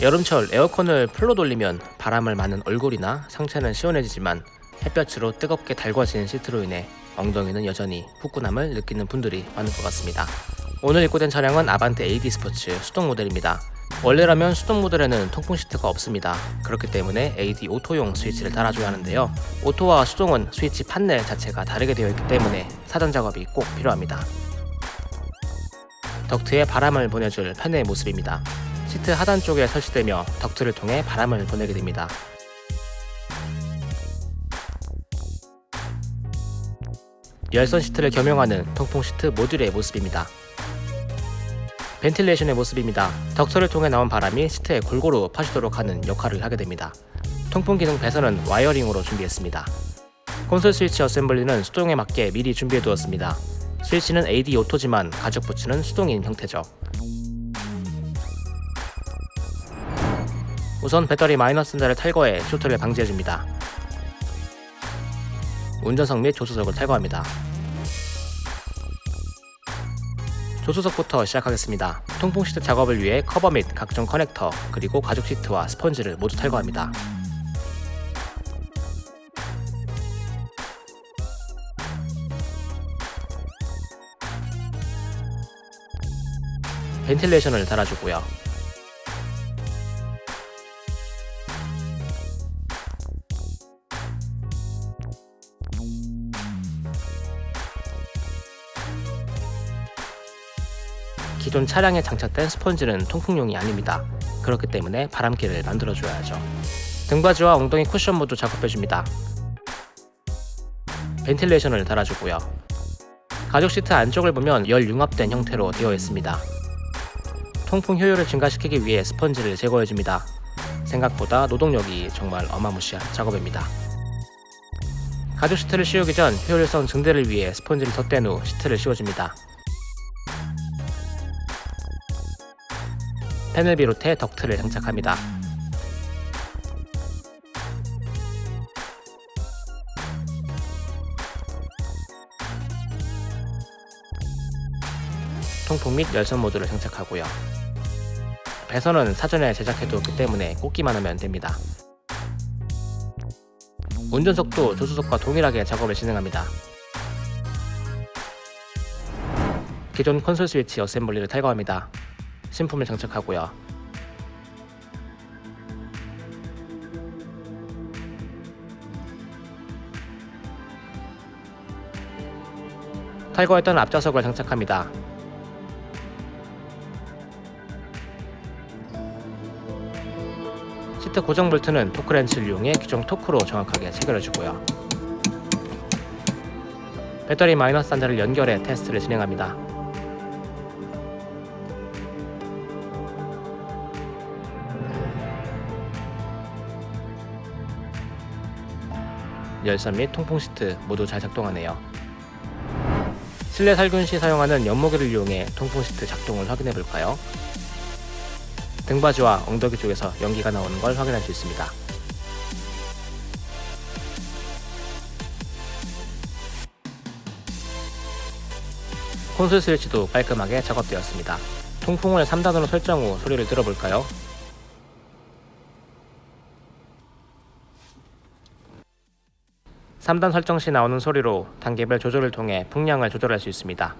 여름철 에어컨을 풀로 돌리면 바람을 맞는 얼굴이나 상체는 시원해지지만 햇볕으로 뜨겁게 달궈진 시트로 인해 엉덩이는 여전히 후끈함을 느끼는 분들이 많을 것 같습니다. 오늘 입고된 차량은 아반떼 AD 스포츠 수동 모델입니다. 원래라면 수동 모델에는 통풍 시트가 없습니다. 그렇기 때문에 AD 오토용 스위치를 달아줘야 하는데요. 오토와 수동은 스위치 판넬 자체가 다르게 되어 있기 때문에 사전 작업이 꼭 필요합니다. 덕트에 바람을 보내줄 팬의 모습입니다. 시트 하단 쪽에 설치되며 덕트를 통해 바람을 보내게 됩니다. 열선 시트를 겸용하는 통풍 시트 모듈의 모습입니다. ventilation의 모습입니다. 덕트를 통해 나온 바람이 시트에 골고루 퍼지도록 하는 역할을 하게 됩니다. 통풍 기능 배선은 wiring으로 준비했습니다. 콘솔 스위치 assembly는 수동에 맞게 미리 준비해 두었습니다. 스위치는 AD 오토지만 가죽 부츠는 수동인 형태죠. 우선 배터리 마이너스 단자를 탈거해 쇼트를 방지해줍니다. 운전석 및 조수석을 탈거합니다. 조수석부터 시작하겠습니다. 통풍 시트 작업을 위해 커버 및 각종 커넥터 그리고 가죽 시트와 스펀지를 모두 탈거합니다. 벤틸레이션을 달아주고요. 기존 차량에 장착된 스펀지는 통풍용이 아닙니다. 그렇기 때문에 바람길을 만들어줘야죠. 등받이와 엉덩이 쿠션 모두 작업해줍니다. 벤틸레이션을 달아주고요. 가죽 시트 안쪽을 보면 열 융합된 형태로 되어 있습니다. 통풍 효율을 증가시키기 위해 스펀지를 제거해줍니다. 생각보다 노동력이 정말 어마무시한 작업입니다. 가죽 시트를 씌우기 전 효율성 증대를 위해 스펀지를 덧댄 후 시트를 씌워줍니다. 팬을 비롯해 덕트를 장착합니다. 통풍 및 열선 모드를 장착하고요. 배선은 사전에 제작해두었기 때문에 꽂기만 하면 됩니다. 운전석도 조수석과 동일하게 작업을 진행합니다. 기존 콘솔 스위치 어셈블리를 탈거합니다. 신품을 장착하고요. 탈거했던 앞좌석을 장착합니다. 시트 고정 볼트는 토크렌치를 이용해 규정 토크로 정확하게 체결해주고요. 배터리 마이너스 단자를 연결해 테스트를 진행합니다. 열선 및 통풍 시트 모두 잘 작동하네요. 실내 살균 시 사용하는 연모기를 이용해 통풍 시트 작동을 확인해 볼까요? 등받이와 엉덩이 쪽에서 연기가 나오는 걸 확인할 수 있습니다. 콘솔 스위치도 깔끔하게 작업되었습니다. 통풍을 3단으로 설정 후 소리를 들어볼까요? (3단) 설정 시 나오는 소리로 단계별 조절을 통해 풍량을 조절할 수 있습니다.